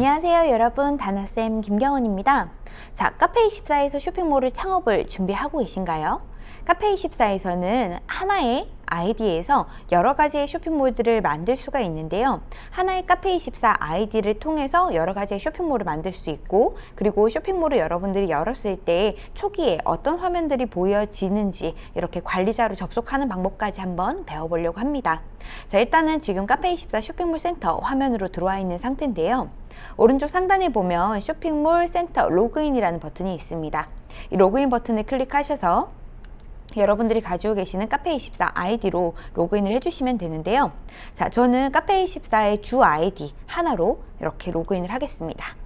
안녕하세요 여러분 다나쌤 김경원입니다 자 카페24에서 쇼핑몰을 창업을 준비하고 계신가요? 카페24에서는 하나의 아이디에서 여러 가지의 쇼핑몰들을 만들 수가 있는데요. 하나의 카페24 아이디를 통해서 여러 가지의 쇼핑몰을 만들 수 있고 그리고 쇼핑몰을 여러분들이 열었을 때 초기에 어떤 화면들이 보여지는지 이렇게 관리자로 접속하는 방법까지 한번 배워보려고 합니다. 자 일단은 지금 카페24 쇼핑몰 센터 화면으로 들어와 있는 상태인데요. 오른쪽 상단에 보면 쇼핑몰 센터 로그인이라는 버튼이 있습니다. 이 로그인 버튼을 클릭하셔서 여러분들이 가지고 계시는 카페24 아이디로 로그인을 해주시면 되는데요. 자, 저는 카페24의 주 아이디 하나로 이렇게 로그인을 하겠습니다.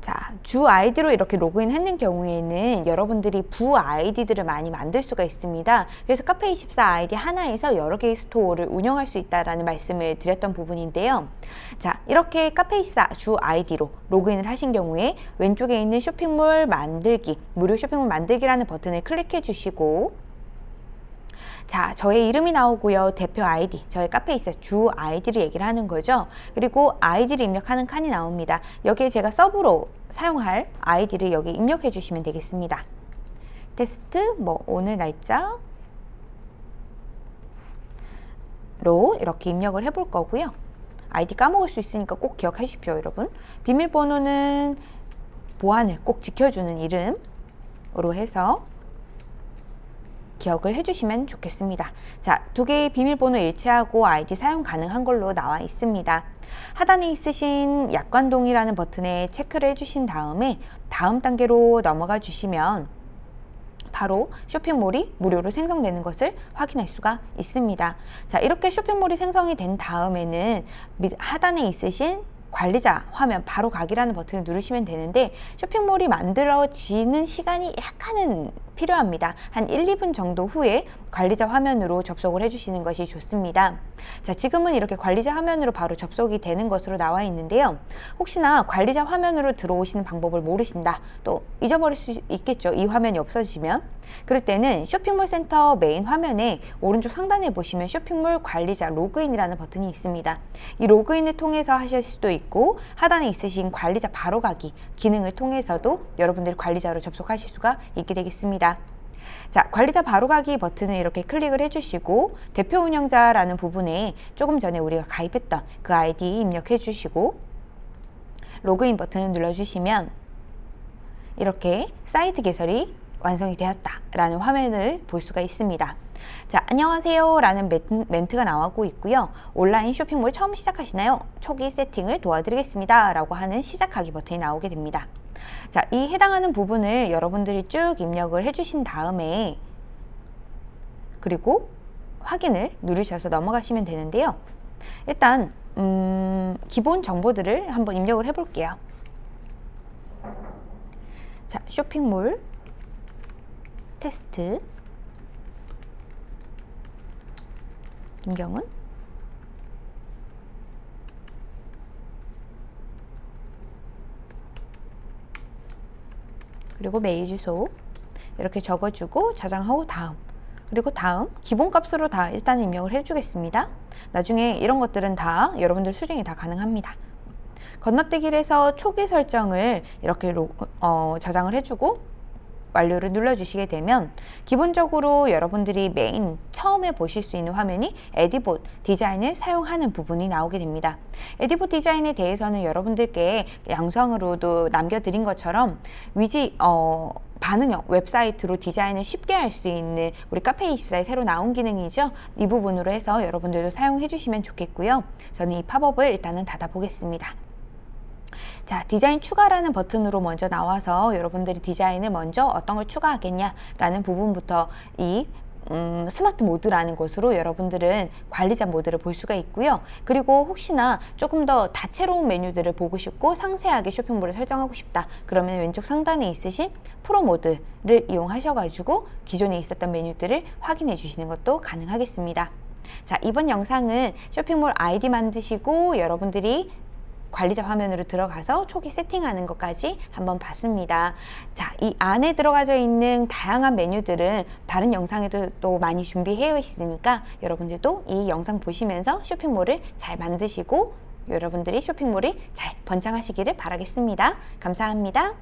자, 주 아이디로 이렇게 로그인 했는 경우에는 여러분들이 부 아이디들을 많이 만들 수가 있습니다. 그래서 카페24 아이디 하나에서 여러 개의 스토어를 운영할 수 있다는 말씀을 드렸던 부분인데요. 자, 이렇게 카페24 주 아이디로 로그인을 하신 경우에 왼쪽에 있는 쇼핑몰 만들기, 무료 쇼핑몰 만들기라는 버튼을 클릭해 주시고 자, 저의 이름이 나오고요. 대표 아이디, 저의 카페24 주 아이디를 얘기를 하는 거죠. 그리고 아이디를 입력하는 칸이 나옵니다. 여기에 제가 서브로 사용할 아이디를 여기 입력해 주시면 되겠습니다. 테스트, 뭐 오늘 날짜 로 이렇게 입력을 해볼 거고요. 아이디 까먹을 수 있으니까 꼭 기억하십시오, 여러분. 비밀번호는 보안을 꼭 지켜주는 이름으로 해서 기억을 해주시면 좋겠습니다. 자, 두 개의 비밀번호 일치하고 아이디 사용 가능한 걸로 나와 있습니다. 하단에 있으신 약관동이라는 버튼에 체크를 해주신 다음에 다음 단계로 넘어가 주시면 바로 쇼핑몰이 무료로 생성되는 것을 확인할 수가 있습니다. 자, 이렇게 쇼핑몰이 생성이 된 다음에는 하단에 있으신 관리자 화면 바로 가기라는 버튼을 누르시면 되는데 쇼핑몰이 만들어지는 시간이 약간은 필요합니다. 한 1, 2분 정도 후에 관리자 화면으로 접속을 해주시는 것이 좋습니다. 자, 지금은 이렇게 관리자 화면으로 바로 접속이 되는 것으로 나와 있는데요. 혹시나 관리자 화면으로 들어오시는 방법을 모르신다. 또 잊어버릴 수 있겠죠. 이 화면이 없어지면. 그럴 때는 쇼핑몰 센터 메인 화면에 오른쪽 상단에 보시면 쇼핑몰 관리자 로그인이라는 버튼이 있습니다. 이 로그인을 통해서 하실 수도 있고 하단에 있으신 관리자 바로가기 기능을 통해서도 여러분들이 관리자로 접속하실 수가 있게 되겠 습니다. 자, 관리자 바로가기 버튼을 이렇게 클릭을 해주시고 대표 운영자라는 부분에 조금 전에 우리가 가입했던 그 아이디 입력해 주시고 로그인 버튼을 눌러주시면 이렇게 사이트 개설이 완성이 되었다 라는 화면을 볼 수가 있습니다. 자 안녕하세요 라는 멘트가 나오고 있고요 온라인 쇼핑몰 처음 시작하시나요? 초기 세팅을 도와드리겠습니다 라고 하는 시작하기 버튼이 나오게 됩니다 자, 이 해당하는 부분을 여러분들이 쭉 입력을 해주신 다음에 그리고 확인을 누르셔서 넘어가시면 되는데요. 일단 음, 기본 정보들을 한번 입력을 해볼게요. 자, 쇼핑몰 테스트 김경은 그리고 메일 주소 이렇게 적어주고 저장하고 다음 그리고 다음 기본값으로 다 일단 입력을 해주겠습니다. 나중에 이런 것들은 다 여러분들 수정이 다 가능합니다. 건너뛰기를 해서 초기 설정을 이렇게 로, 어, 저장을 해주고 완료를 눌러주시게 되면 기본적으로 여러분들이 메인 처음에 보실 수 있는 화면이 에디봇 디자인을 사용하는 부분이 나오게 됩니다. 에디봇 디자인에 대해서는 여러분들께 영상으로도 남겨드린 것처럼 위지 어, 반응형 웹사이트로 디자인을 쉽게 할 수 있는 우리 카페24에 새로 나온 기능이죠. 이 부분으로 해서 여러분들도 사용해 주시면 좋겠고요. 저는 이 팝업을 일단은 닫아 보겠습니다. 자 디자인 추가라는 버튼으로 먼저 나와서 여러분들이 디자인을 먼저 어떤 걸 추가하겠냐 라는 부분부터 이 음, 스마트 모드라는 것으로 여러분들은 관리자 모드를 볼 수가 있고요. 그리고 혹시나 조금 더 다채로운 메뉴들을 보고 싶고 상세하게 쇼핑몰을 설정하고 싶다. 그러면 왼쪽 상단에 있으신 프로 모드를 이용하셔가지고 기존에 있었던 메뉴들을 확인해 주시는 것도 가능하겠습니다. 자 이번 영상은 쇼핑몰 아이디 만드시고 여러분들이 관리자 화면으로 들어가서 초기 세팅하는 것까지 한번 봤습니다. 자, 이 안에 들어가져 있는 다양한 메뉴들은 다른 영상에도 또 많이 준비해 있으니까 여러분들도 이 영상 보시면서 쇼핑몰을 잘 만드시고 여러분들이 쇼핑몰이 잘 번창하시기를 바라겠습니다. 감사합니다.